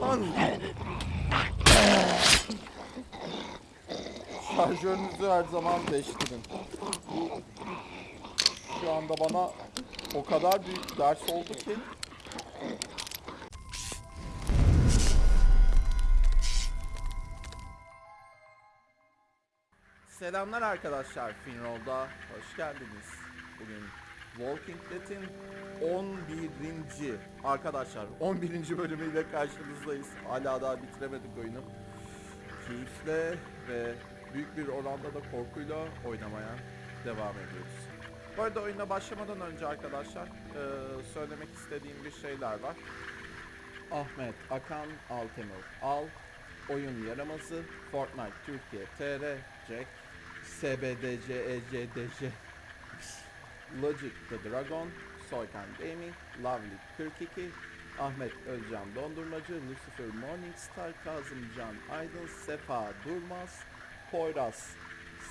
Lan! Şarjörünüzü her zaman değiştirin. Şu anda bana o kadar büyük ders oldu ki. Selamlar arkadaşlar, Finroll'da hoş geldiniz. Bugün Walking Dead'in 11. arkadaşlar 11. bölümüyle karşınızdayız. Hala daha bitiremedik oyunu. Keyifle ve büyük bir oranda da korkuyla oynamaya devam ediyoruz. Bu arada oyuna başlamadan önce arkadaşlar eee, söylemek istediğim bir şeyler var. Ahmet Akan Altemur Al Oyun Yaramazı Fortnite Türkiye TR Jack SBDC ECDC Logic the Dragon Soykan Gaming Lovely 42 Ahmet Özcan Dondurmacı Lucifer Morningstar Kazımcan Aydın Sefa Durmaz Poyraz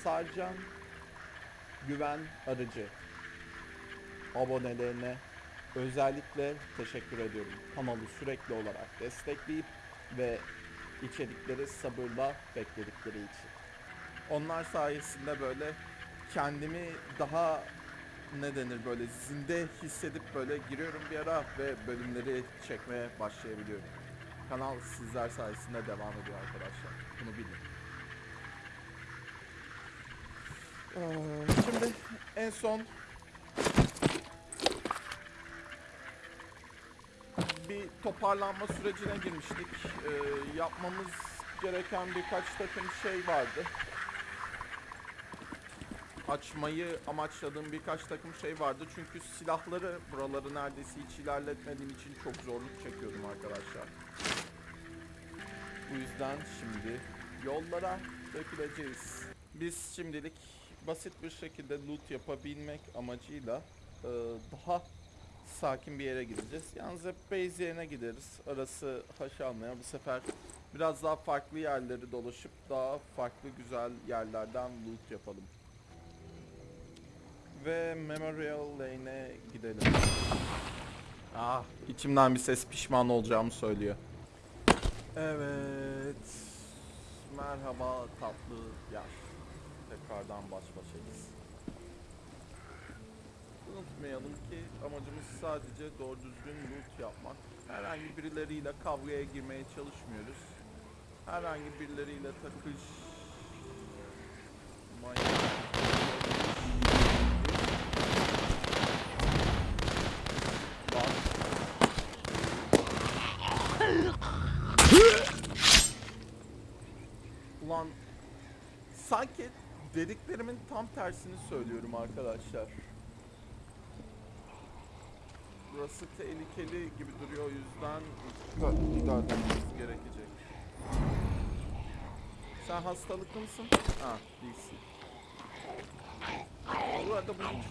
Sarcan Güven Arıcı abonelerine özellikle teşekkür ediyorum. Kanalı sürekli olarak destekleyip ve içerikleri sabırla bekledikleri için. Onlar sayesinde böyle kendimi daha ne denir böyle zinde hissedip böyle giriyorum bir ara ve bölümleri çekmeye başlayabiliyorum. Kanal sizler sayesinde devam ediyor arkadaşlar. Bunu bilin. Ee, Şimdi en son bir toparlanma sürecine girmiştik. Ee, yapmamız gereken birkaç takım şey vardı. Açmayı amaçladığım birkaç takım şey vardı. Çünkü silahları buraları neredeyse hiç ilerletmediğim için çok zorluk çekiyorum arkadaşlar. Bu yüzden şimdi yollara döküleceğiz. Biz şimdilik basit bir şekilde loot yapabilmek amacıyla e, daha sakin bir yere gideceğiz. Yalnız hep base yerine gideriz. Arası haş almaya bu sefer biraz daha farklı yerleri dolaşıp daha farklı güzel yerlerden loot yapalım. Ve Memorial Lane'e gidelim. Ah, içimden bir ses pişman olacağımı söylüyor. Evet. Merhaba tatlı yaş. Tekrardan baş başayız. Unutmayalım ki amacımız sadece doğru düzgün loot yapmak. Herhangi birileriyle kavgaya girmeye çalışmıyoruz. Herhangi birileriyle takış... Lan. Ulan sanki dediklerimin tam tersini söylüyorum arkadaşlar. Burası tehlikeli gibi duruyor o yüzden dikkatli davranmamız gerekecek. Sen hastalıklı mısın? Ha, değilsin. Bu arada bunu hiç.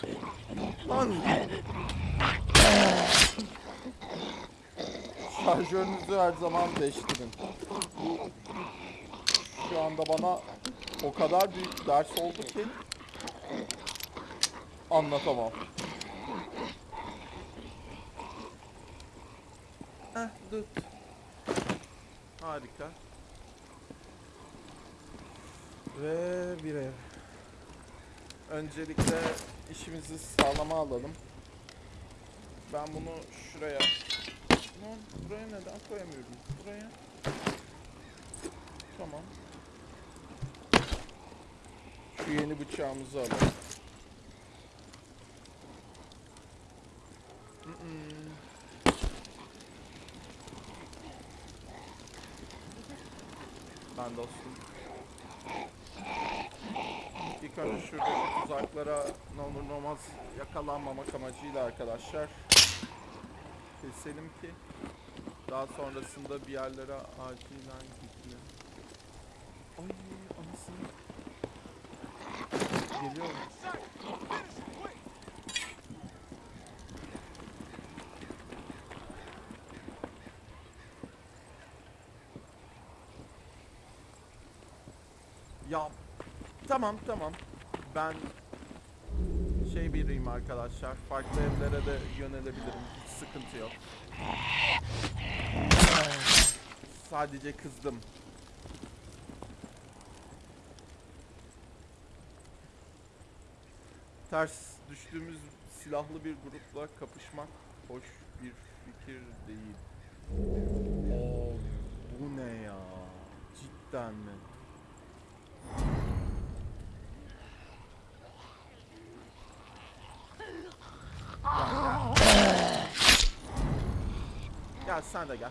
Lan! Şarjörünüzü her zaman değiştirin. Bu şu anda bana o kadar büyük ders oldu ki anlatamam. Heh, dur. Harika. Ve bir ev. Öncelikle işimizi sağlama alalım. Ben bunu şuraya... Lan buraya neden koyamıyorum? Buraya. Tamam. Şu yeni bıçağımızı alalım. Ben dostum. Tekrar şuradaki tuzaklara ne olur ne olmaz yakalanmamak amacıyla arkadaşlar keselim ki daha sonrasında bir yerlere acilen gidelim. Ay anasını. Geliyor mu? Ya tamam tamam ben şey biriyim arkadaşlar. Farklı evlere de yönelebilirim. Hiç sıkıntı yok. Sadece kızdım. Ters düştüğümüz silahlı bir grupla kapışmak hoş bir fikir değil. Oo, bu ne ya? Cidden mi? Gel, sen de gel.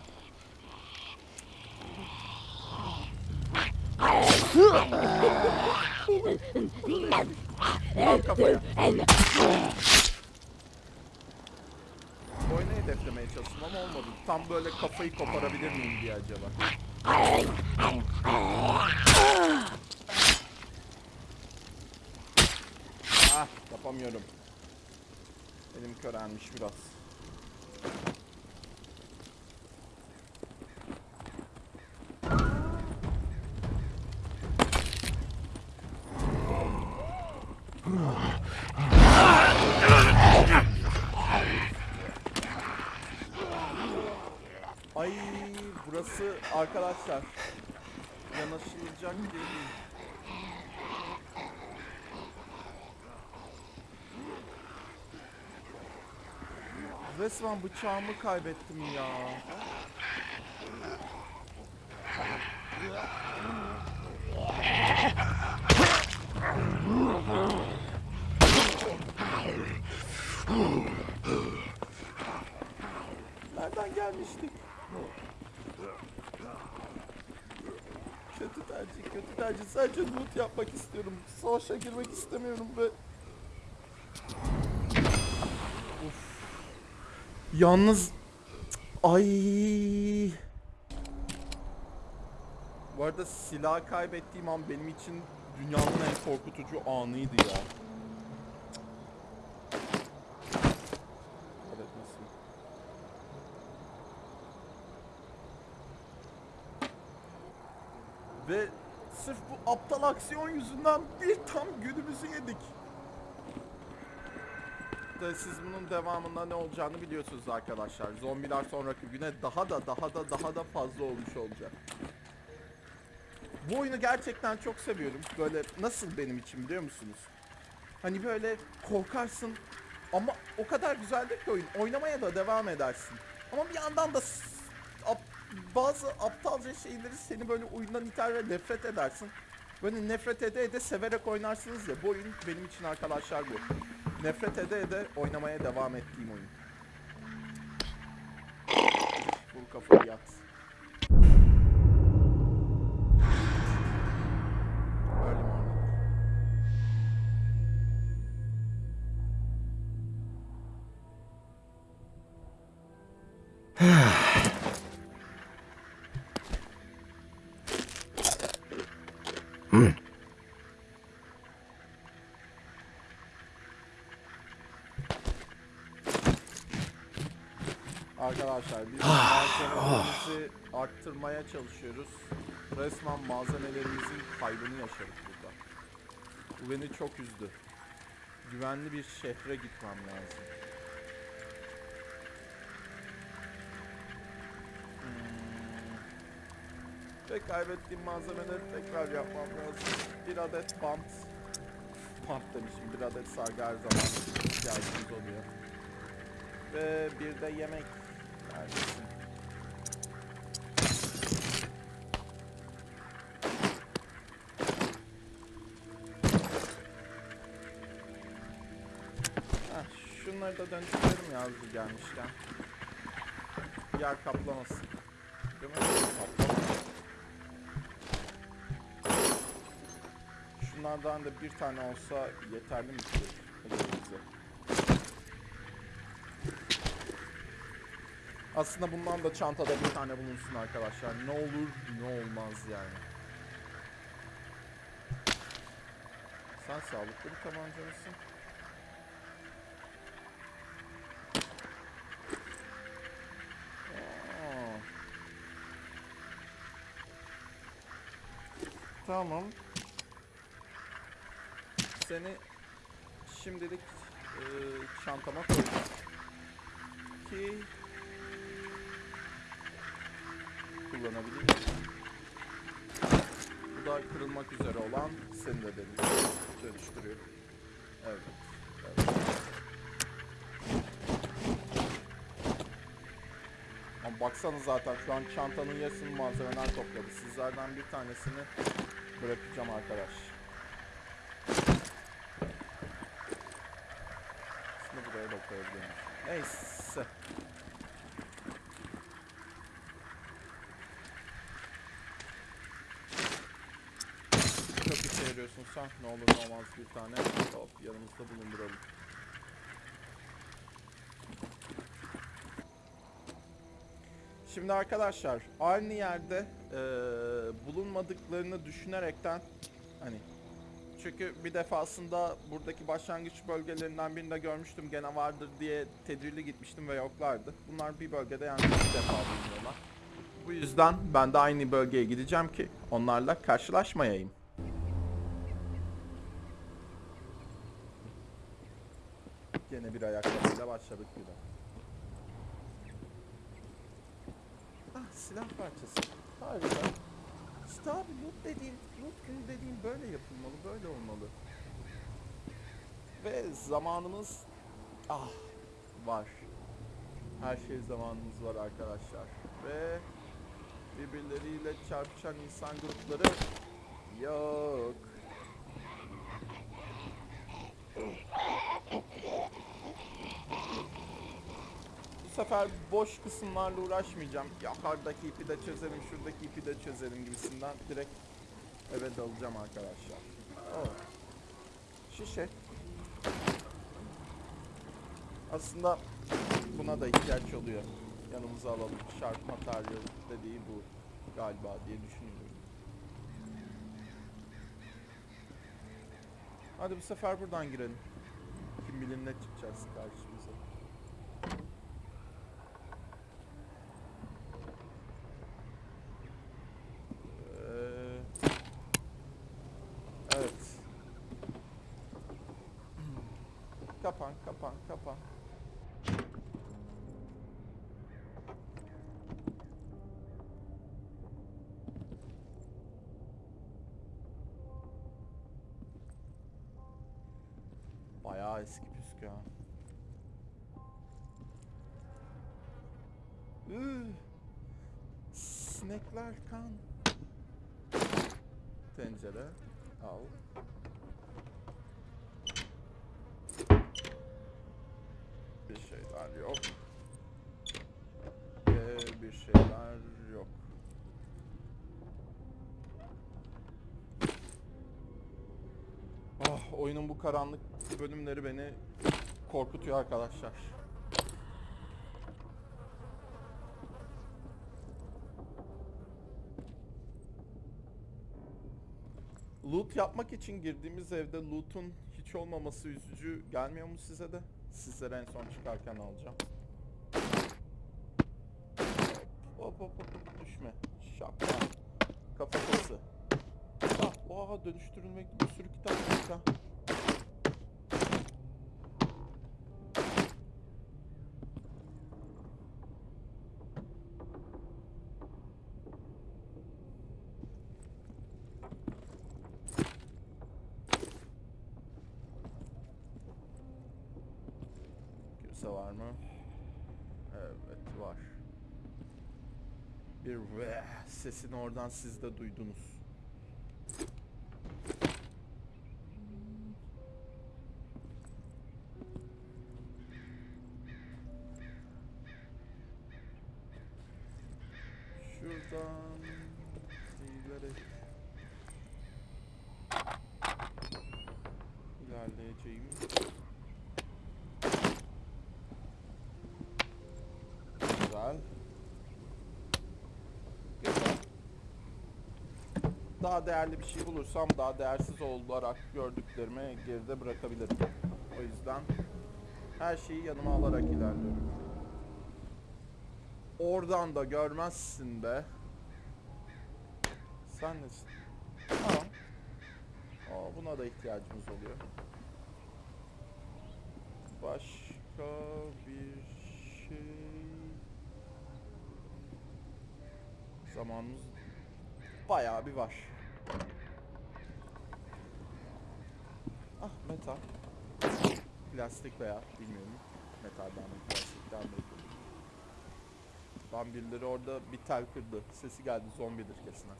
Al kafaya. Boynu hedeflemeye çalıştım ama olmadı. Tam böyle kafayı koparabilir miyim diye acaba. Ah yapamıyorum. Elim körelmiş biraz. Ay burası arkadaşlar yanaşılacak değil. Resmen bıçağımı kaybettim ya. Nereden gelmiştik? Kötü tercih, kötü tercih. Sadece loot yapmak istiyorum. Savaşa girmek istemiyorum ve... Yalnız... Ay. Bu arada silah kaybettiğim an benim için dünyanın en korkutucu anıydı ya. Ve sırf bu aptal aksiyon yüzünden bir tam günümüzü yedik. De siz bunun devamında ne olacağını biliyorsunuz arkadaşlar. Zombiler sonraki güne daha da daha da daha da fazla olmuş olacak. Bu oyunu gerçekten çok seviyorum. Böyle nasıl benim için biliyor musunuz? Hani böyle korkarsın ama o kadar güzeldir ki oyun. Oynamaya da devam edersin. Ama bir yandan da ap- bazı aptalca şeyleri seni böyle oyundan iter ve nefret edersin. Böyle nefret ede ede severek oynarsınız ya. Bu oyun benim için arkadaşlar bu. Nefret ede ede oynamaya devam ettiğim oyun. Vur kafayı yat. Arkadaşlar biz malzemelerimizi arttırmaya çalışıyoruz. Resmen malzemelerimizin kaybını yaşadık burada. Bu beni çok üzdü. Güvenli bir şehre gitmem lazım. Hmm. Ve kaybettiğim malzemeleri tekrar yapmam lazım. Bir adet bant. Bant demişim. Bir adet sargı her zaman ihtiyacımız oluyor. Ve bir de yemek. Heh, şunları da dönüştürelim ya hazır gelmişken. Yer kaplamasın. Değil mi? Kaplamasın. Şunlardan da bir tane olsa yeterli mi ki? Elimize? Aslında bundan da çantada bir tane bulunsun arkadaşlar. Ne olur ne olmaz yani. Sen sağlıklı bir tabanca mısın? Aa. Tamam. Seni şimdilik e, çantama koyacağım. Ki kullanabileyim. Bu da kırılmak üzere olan seni de dönüş- dönüştürüyorum. Evet. evet. Ama baksana zaten şu an çantanın yarısını malzemeler topladı. Sizlerden bir tanesini bırakacağım arkadaş. Şimdi buraya da koyabilirim. Neyse. Çok sen. Ne olur ne olmaz bir tane hop yanımızda bulunduralım. Şimdi arkadaşlar aynı yerde eee, bulunmadıklarını düşünerekten hani çünkü bir defasında buradaki başlangıç bölgelerinden birinde görmüştüm gene vardır diye tedbirli gitmiştim ve yoklardı. Bunlar bir bölgede yani bir defa bulunuyorlar. Bu yüzden ben de aynı bölgeye gideceğim ki onlarla karşılaşmayayım. Gene bir ayakkabıyla başladık gibi. Ah silah parçası. Harika. İşte abi loot dediğin, loot günü dediğin böyle yapılmalı, böyle olmalı. Ve zamanımız ah var. Her şey zamanımız var arkadaşlar. Ve birbirleriyle çarpışan insan grupları yok. Sefer boş kısımlarla uğraşmayacağım. Ya hardaki ipi de çözerim, şuradaki ipi de çözerim gibisinden direkt eve dalacağım arkadaşlar. Oh. Şişe. Aslında buna da ihtiyaç oluyor. Yanımıza alalım. Şark materyal dediği bu galiba diye düşünüyorum. Hadi bu sefer buradan girelim. Kim bilir ne çıkacağız karşımıza. Ee, Evet. Kapan, kapan, kapan. Bayağı eski püskü ha. Sinekler kan. Tencere. Al. Bir şeyler yok. Ve bir şeyler yok. Ah, oyunun bu karanlık bölümleri beni korkutuyor arkadaşlar. Loot yapmak için girdiğimiz evde loot'un hiç olmaması üzücü gelmiyor mu size de? Sizlere en son çıkarken alacağım. Hop hop hop düşme. Şapka. Kafatası. Ah, oha dönüştürülmek bir sürü kitap ha. Kimse var mı? Evet var. Bir ve sesini oradan siz de duydunuz. Şuradan ileri ilerleyeceğim. Güzel. Daha değerli bir şey bulursam daha değersiz olarak gördüklerimi geride bırakabilirim. O yüzden her şeyi yanıma alarak ilerliyorum. Oradan da görmezsin be. Sen nesin? Tamam. Ama buna da ihtiyacımız oluyor. Başka bir şey... Zamanımız bayağı bir var. Ah metal. Plastik veya bilmiyorum. Metalden mi plastikten mi? Lan orada bir tel kırdı. Sesi geldi zombidir kesin. ha.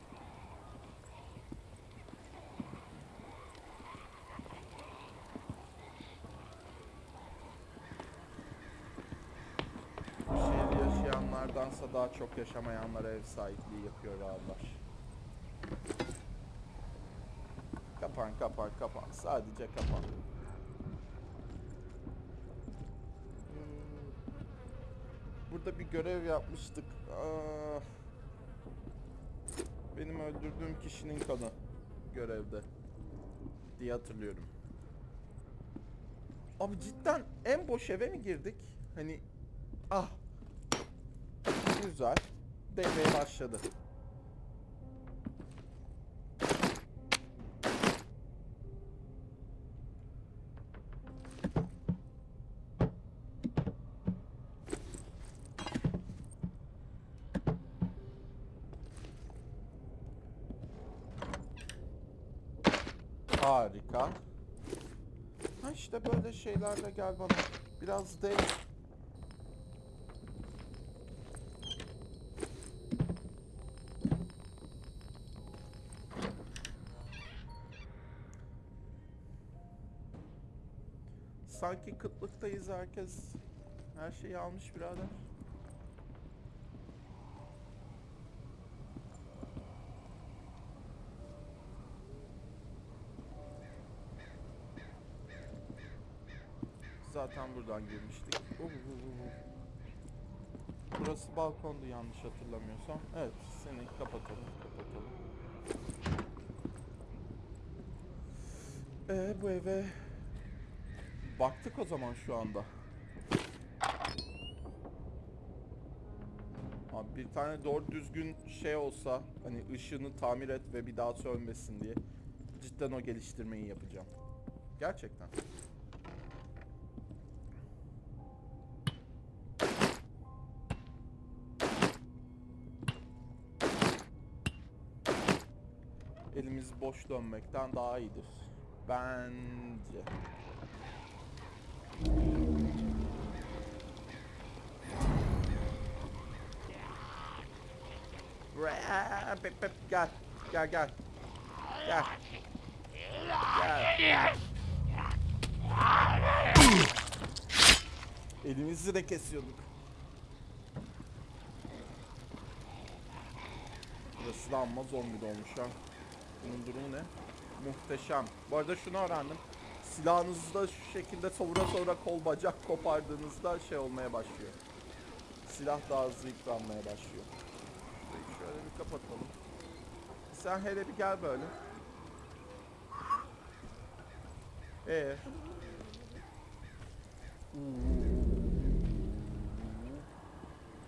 Bu şehirde yaşayanlardansa daha çok yaşamayanlara ev sahipliği yapıyor ağırlar. Kapan kapan kapan. Sadece kapan. Hmm. Burada bir görev yapmıştık. Aa, benim öldürdüğüm kişinin kanı görevde diye hatırlıyorum. Abi cidden en boş eve mi girdik? Hani ah güzel devreye başladı. Harika. Ha işte böyle şeylerle gel bana. Biraz de Sanki kıtlıktayız herkes. Her şeyi almış birader. Zaten buradan girmiştik. Burası balkondu yanlış hatırlamıyorsam. Evet, seni kapatalım, kapatalım. Ee, bu eve baktık o zaman şu anda. Abi bir tane doğru düzgün şey olsa hani ışığını tamir et ve bir daha sönmesin diye cidden o geliştirmeyi yapacağım. Gerçekten. elimiz boş dönmekten daha iyidir. Bence. Raa, Pep pep gel. Gel gel. Gel. Gel. Elimizi de kesiyorduk. Burası da amma zombi dolmuş ha. Bunun durumu ne? Muhteşem. Bu arada şunu öğrendim. Silahınızda şu şekilde savura savura kol bacak kopardığınızda şey olmaya başlıyor. Silah daha hızlı yıpranmaya başlıyor. Kapatalım. Sen hele bir gel böyle. Ee.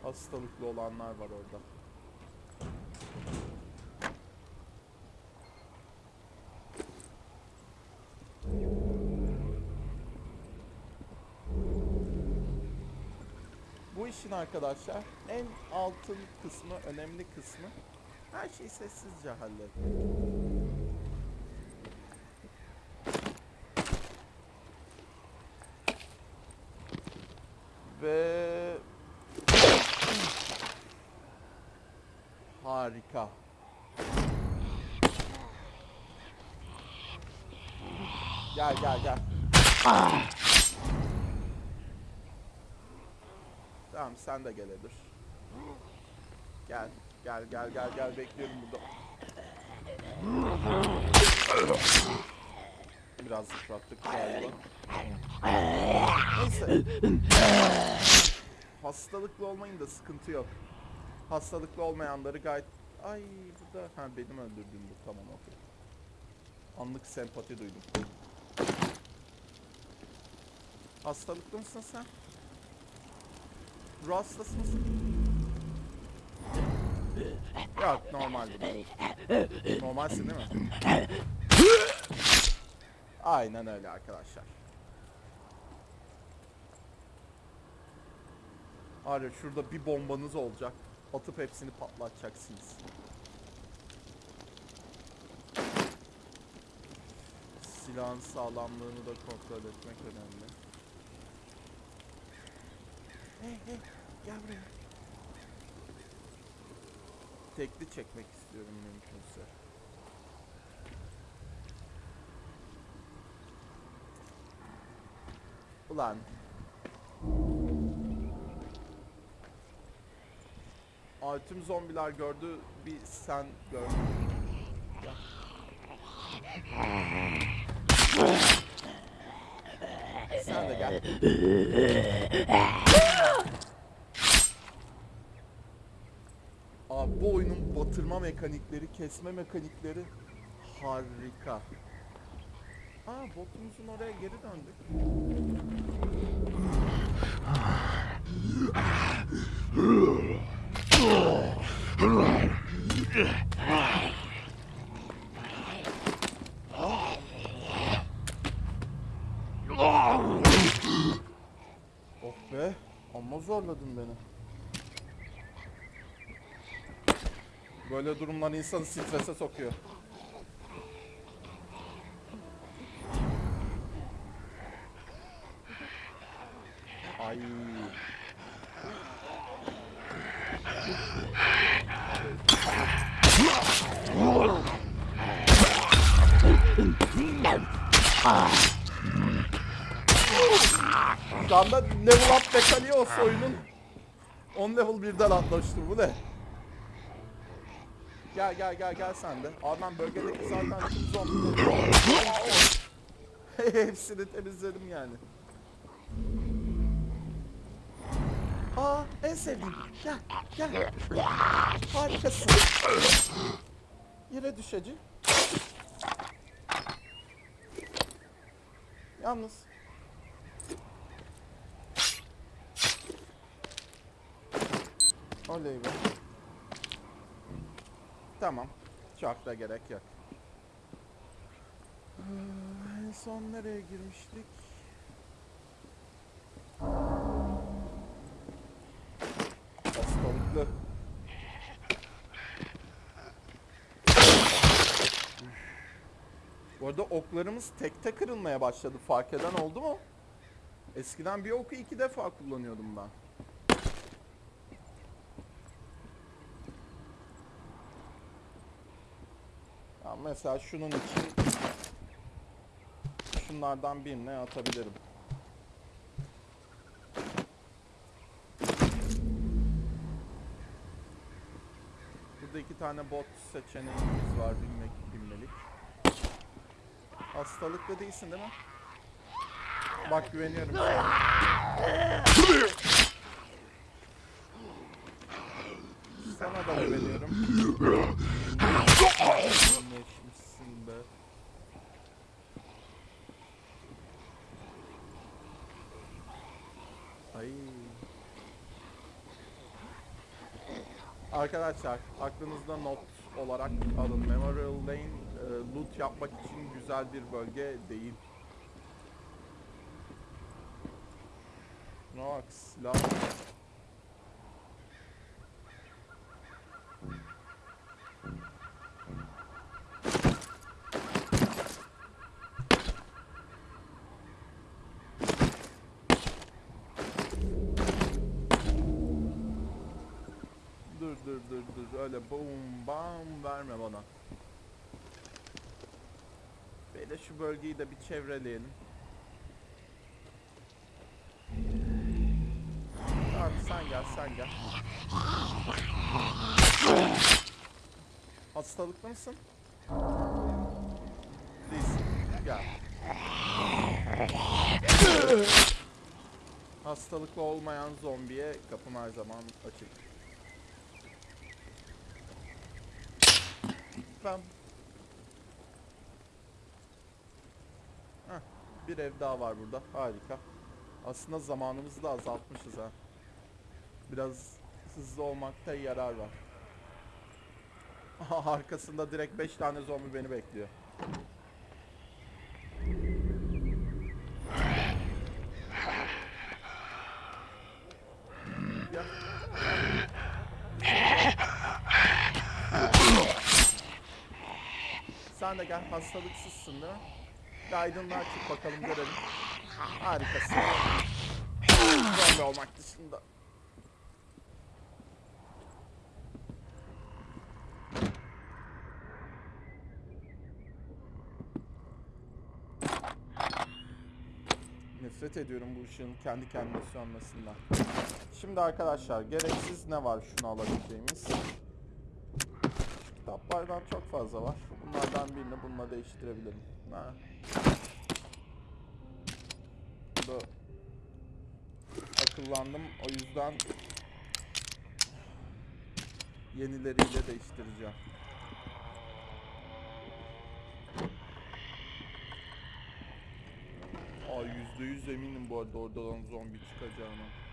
Hastalıklı olanlar var orada. Bu işin arkadaşlar en altın kısmı, önemli kısmı her şeyi sessizce halletmek. Ve harika. Gel gel gel. Tamam sen de gel Edir. Gel. Gel gel gel gel bekliyorum burada. Biraz yıprattık galiba. Neyse. Hastalıklı olmayın da sıkıntı yok. Hastalıklı olmayanları gayet... Ay bu da... Ha benim öldürdüğüm bu tamam okey. Anlık sempati duydum. Hastalıklı mısın sen? Ruh mısın? Yok normal. Normalsin değil mi? Aynen öyle arkadaşlar. Ya şurada bir bombanız olacak. Atıp hepsini patlatacaksınız. Silahın sağlamlığını da kontrol etmek önemli. Hey hey gel buraya. Tekli çekmek istiyorum mümkünse. Ulan. Aa, tüm zombiler gördü. Bir sen gördün. Sen de gel. Abi bu batırma mekanikleri, kesme mekanikleri harika. Aa botumuzun oraya geri döndük. Oh be, amma zorladın beni. Böyle durumlar insanı strese sokuyor. Ay. Şu anda level up mekaniği olsa oyunun 10 level birden atlaştı bu ne? Gel gel gel gel sen de. Ben bölgedeki zaten tüm zombileri... Hepsini temizledim yani. Aa en sevdiğim. Gel gel. Harikasın. Yere düşeci. Yalnız. Oley be. Tamam. Çok da gerek yok. Ee, En son nereye girmiştik? Hastalıklı. Bu arada oklarımız tekte kırılmaya başladı. Fark eden oldu mu? Eskiden bir oku iki defa kullanıyordum ben. Mesela şunun için şunlardan birine atabilirim. Burada iki tane bot seçeneğimiz var bilmek bilmelik. Hastalıklı değilsin değil mi? Bak güveniyorum sana. Sana da güveniyorum. Geçmişsin be. Ay. Arkadaşlar aklınızda not olarak alın. Memorial Lane e, loot yapmak için güzel bir bölge değil. Bak silah. Dur dur dur dur öyle boom bam verme bana. Böyle şu bölgeyi de bir çevreleyelim. Tamam sen gel sen gel. Hastalıklı mısın? Değilsin. Gel. Hastalıklı olmayan zombiye kapım her zaman açık. Ben... Heh, bir ev daha var burada. Harika. Aslında zamanımızı da azaltmışız ha. Biraz hızlı olmakta yarar var. Arkasında direkt 5 tane zombi beni bekliyor. Sen de gel hastalıksızsın değil mi? Bir aydınlığa çık bakalım görelim. Harikasın. Zombi olmak dışında. Nefret ediyorum bu ışığın kendi kendine sönmesinden. Şimdi arkadaşlar gereksiz ne var şunu alabileceğimiz? Şu kitaplardan çok fazla var. Bunlardan birini bununla değiştirebilirim. Ha. Bu akıllandım. O yüzden yenileriyle değiştireceğim. Aa yüzde yüz eminim bu arada oradan zombi çıkacağına.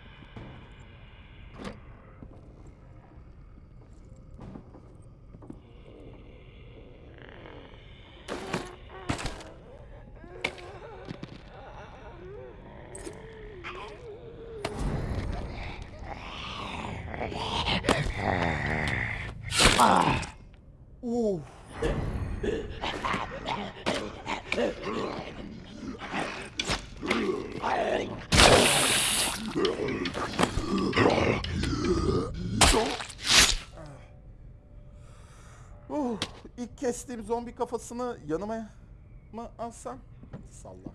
Kestiğim zombi kafasını yanıma mı alsam? Salla.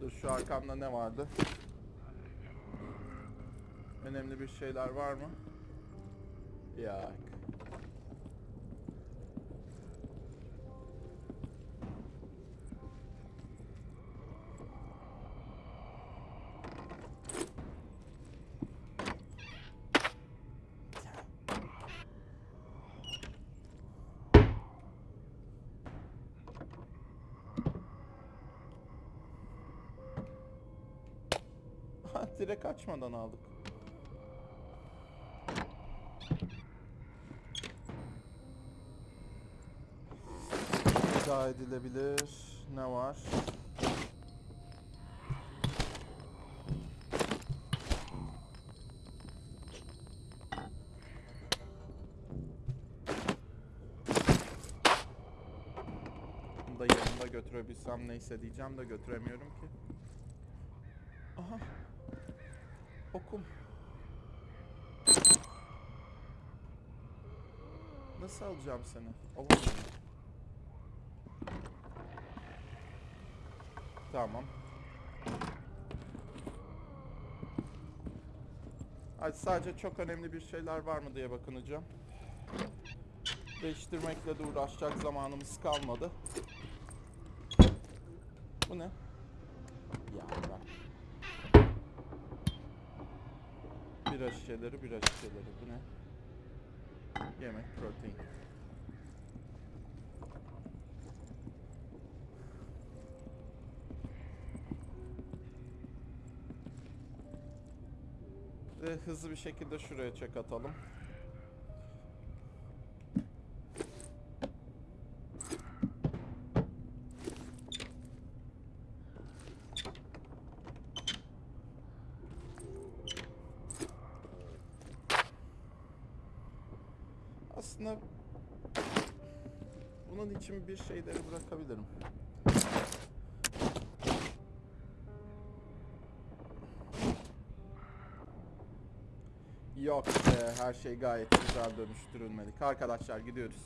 Dur şu arkamda ne vardı? Önemli bir şeyler var mı? Yok. Ha, direkt açmadan aldık. Veda edilebilir. Ne var? Bunu da yanımda götürebilsem neyse diyeceğim de götüremiyorum ki. Aha. Okum. Nasıl alacağım seni? Alamıyorum. Tamam. Ay sadece çok önemli bir şeyler var mı diye bakınacağım. Değiştirmekle de uğraşacak zamanımız kalmadı. Bu ne? Ya bırak. Bira şişeleri, bira şişeleri. Bu ne? Yemek, protein. Ve hızlı bir şekilde şuraya çek atalım. Aslında bunun için bir şeyleri bırakabilirim. Yok be, her şey gayet güzel dönüştürülmedik. Arkadaşlar gidiyoruz.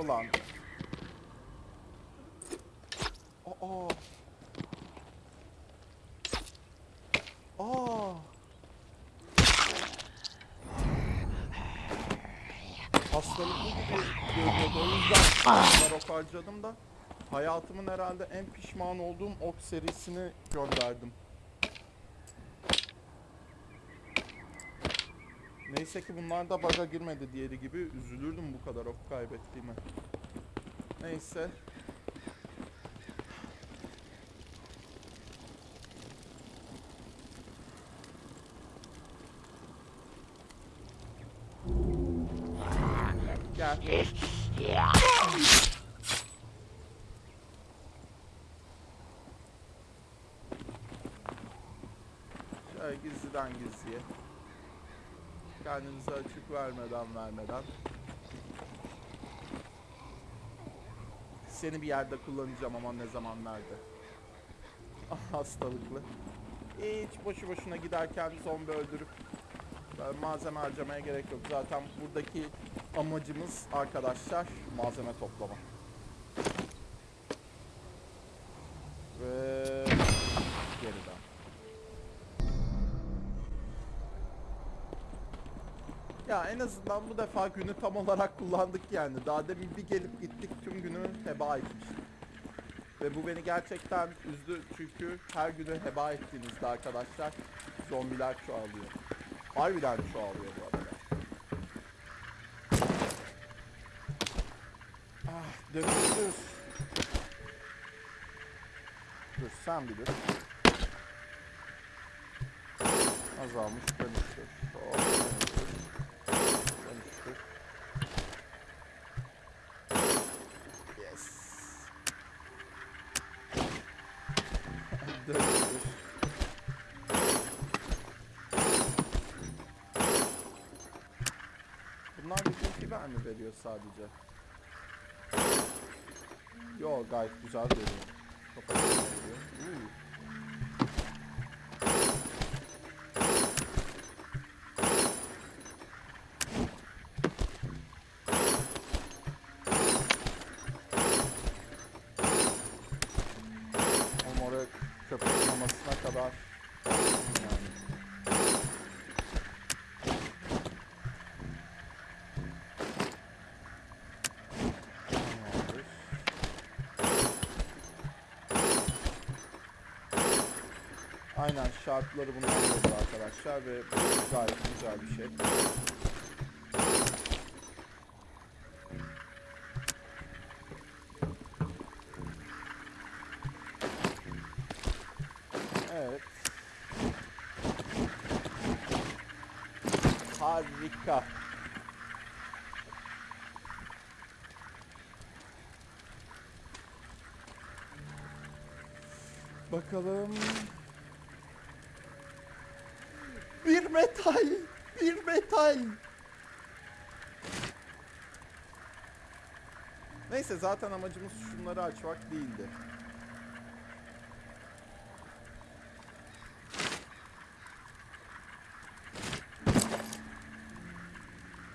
Ulan. Aa. Aa. Hastalıklı gibi görünüyordu. O yüzden bu kadar ok harcadım da hayatımın herhalde en pişman olduğum ok serisini gönderdim. Neyse ki bunlar da bug'a girmedi diğeri gibi üzülürdüm bu kadar ok kaybettiğime. Neyse. Gel. Şöyle gizliden gizliye. Kendinize açık vermeden vermeden. Seni bir yerde kullanacağım ama ne zaman nerede. Ah, Hastalıklı. Hiç boşu boşuna giderken zombi öldürüp malzeme harcamaya gerek yok. Zaten buradaki amacımız arkadaşlar malzeme toplama. Ya en azından bu defa günü tam olarak kullandık yani. Daha demin bir gelip gittik tüm günü heba etmiştik. Ve bu beni gerçekten üzdü çünkü her günü heba ettiğinizde arkadaşlar zombiler çoğalıyor. Harbiden çoğalıyor bu arada. Ah dönüştür. Dur sen bir dur. Azalmış dönüştür. Hop, veriyor sadece? Yo gayet güzel veriyor. Çok acayip veriyor. Oraya köpek mamasına kadar yani. Tamamdır. Aynen şartları bundan oldu arkadaşlar ve bu gayet güzel bir şey. Evet. Harika. Bakalım. Bir metal. Bir metal. Neyse zaten amacımız şunları açmak değildi.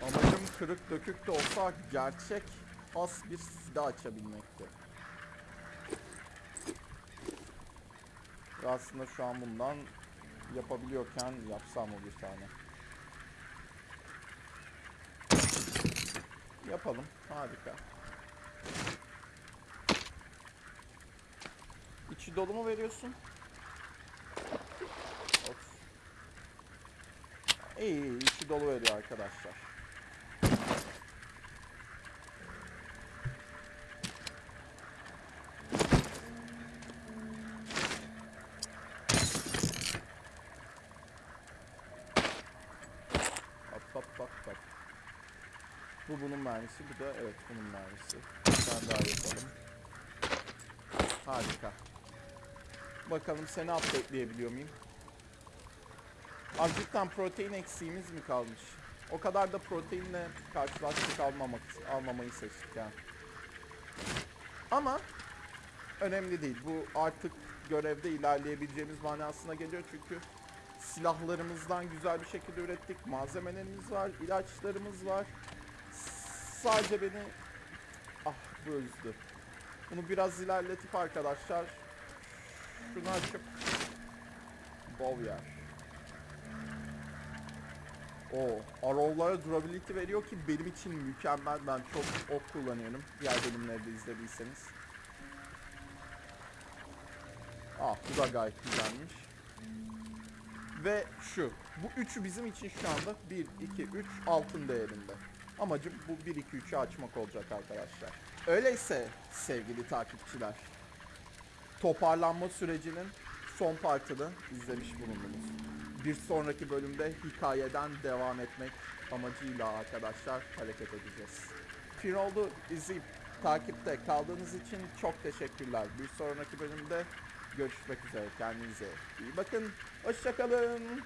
Amacım kırık dökük de olsa gerçek has bir silah açabilmekti. Aslında şu an bundan yapabiliyorken yapsam mı bir tane? Yapalım. Harika. İçi dolu mu veriyorsun? Of. İyi iyi içi dolu veriyor arkadaşlar. Hop hop hop hop. Bu bunun mermisi, bu da evet bunun mermisi. Bir daha yapalım. Harika. Bakalım seni updateleyebiliyor muyum? Cidden protein eksiğimiz mi kalmış? O kadar da proteinle karşılaştık almamak, almamayı seçtik yani. Ama önemli değil. Bu artık görevde ilerleyebileceğimiz manasına geliyor çünkü silahlarımızdan güzel bir şekilde ürettik. Malzemelerimiz var, ilaçlarımız var. Sadece beni ah bu üzdü. Bunu biraz ilerletip arkadaşlar şunu açıp bol yer. O arrow'lara durability veriyor ki benim için mükemmel. Ben çok ok kullanıyorum. Diğer bölümlerde izlediyseniz. Ah bu da gayet güzelmiş. Ve şu. Bu üçü bizim için şu anda 1, 2, 3 altın değerinde. Amacım bu 1-2-3'ü açmak olacak arkadaşlar. Öyleyse sevgili takipçiler, toparlanma sürecinin son partını izlemiş bulundunuz. Bir sonraki bölümde hikayeden devam etmek amacıyla arkadaşlar hareket edeceğiz. Finoldu izleyip takipte kaldığınız için çok teşekkürler. Bir sonraki bölümde görüşmek üzere. Kendinize iyi bakın. Hoşçakalın.